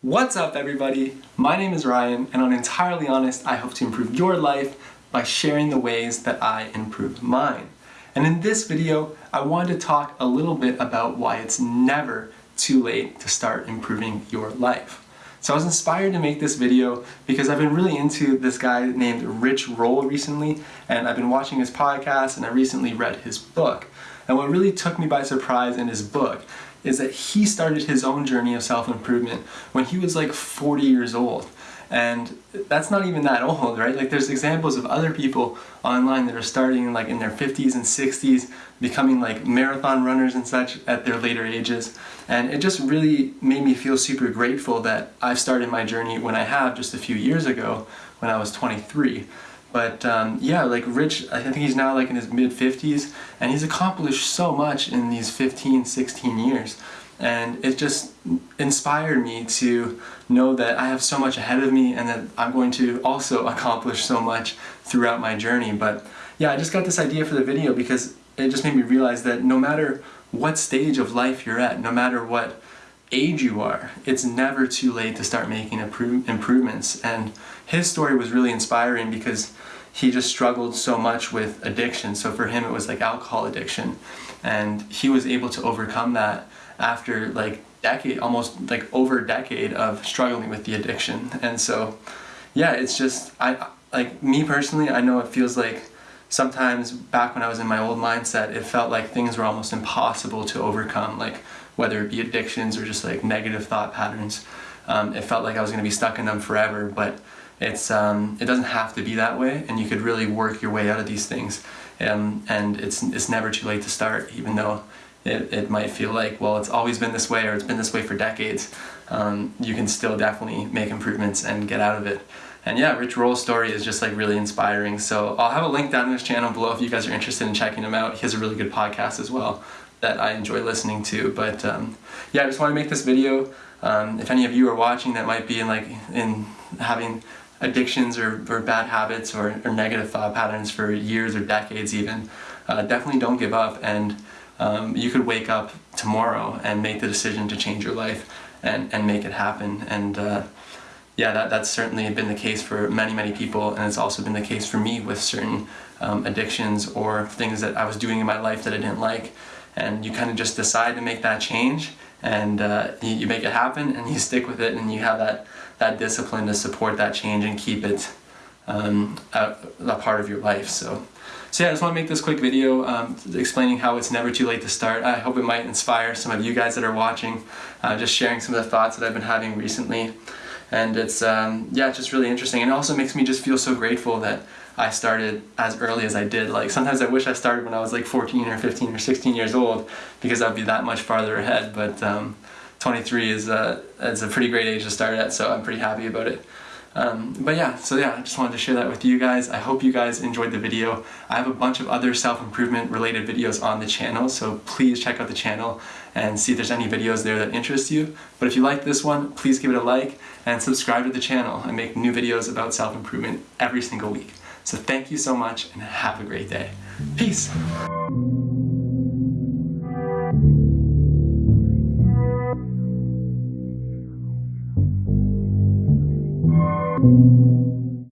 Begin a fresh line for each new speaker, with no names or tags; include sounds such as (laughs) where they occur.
What's up everybody? My name is Ryan and on Entirely Honest I hope to improve your life by sharing the ways that I improve mine. And in this video I wanted to talk a little bit about why it's never too late to start improving your life. So I was inspired to make this video because I've been really into this guy named Rich Roll recently and I've been watching his podcast and I recently read his book. And what really took me by surprise in his book is that he started his own journey of self-improvement when he was like 40 years old. And that's not even that old, right? Like there's examples of other people online that are starting like in their 50s and 60s, becoming like marathon runners and such at their later ages. And it just really made me feel super grateful that I've started my journey when I have just a few years ago when I was 23. But um, yeah, like Rich, I think he's now like in his mid 50s and he's accomplished so much in these 15, 16 years. And it just inspired me to know that I have so much ahead of me and that I'm going to also (laughs) accomplish so much throughout my journey. But yeah, I just got this idea for the video because it just made me realize that no matter what stage of life you're at, no matter what age you are, it's never too late to start making improvements. And his story was really inspiring because he just struggled so much with addiction. So for him, it was like alcohol addiction. And he was able to overcome that after like decade, almost like over a decade of struggling with the addiction. And so, yeah, it's just, I like me personally, I know it feels like sometimes back when I was in my old mindset, it felt like things were almost impossible to overcome. Like whether it be addictions or just like negative thought patterns. Um, it felt like I was going to be stuck in them forever, but it's um, it doesn't have to be that way, and you could really work your way out of these things. Um, and it's it's never too late to start, even though it, it might feel like well it's always been this way or it's been this way for decades. Um, you can still definitely make improvements and get out of it. And yeah, Rich Roll's story is just like really inspiring. So I'll have a link down in his channel below if you guys are interested in checking him out. He has a really good podcast as well that I enjoy listening to. But um, yeah, I just want to make this video. Um, if any of you are watching that might be in like in having addictions or, or bad habits or, or, negative thought patterns for years or decades even, uh, definitely don't give up and um, you could wake up tomorrow and make the decision to change your life and, and make it happen. And uh, yeah, that, that's certainly been the case for many, many people and it's also been the case for me with certain um, addictions or things that I was doing in my life that I didn't like and you kind of just decide to make that change and uh, you, you, make it happen and you stick with it and you have that, that discipline to support that change and keep it um, a, a, part of your life. So, so yeah, I just want to make this quick video um, explaining how it's never too late to start. I hope it might inspire some of you guys that are watching, uh, just sharing some of the thoughts that I've been having recently. And it's, um, yeah, it's just really interesting. And it also makes me just feel so grateful that I started as early as I did. Like sometimes I wish I started when I was like 14 or 15 or 16 years old because I'd be that much farther ahead. But um, 23 is a, is a pretty great age to start at, so I'm pretty happy about it. Um, but yeah, so yeah, I just wanted to share that with you guys. I hope you guys enjoyed the video. I have a bunch of other self-improvement related videos on the channel, so please check out the channel and see if there's any videos there that interest you. But if you like this one, please give it a like and subscribe to the channel. I make new videos about self-improvement every single week. So thank you so much and have a great day. Peace.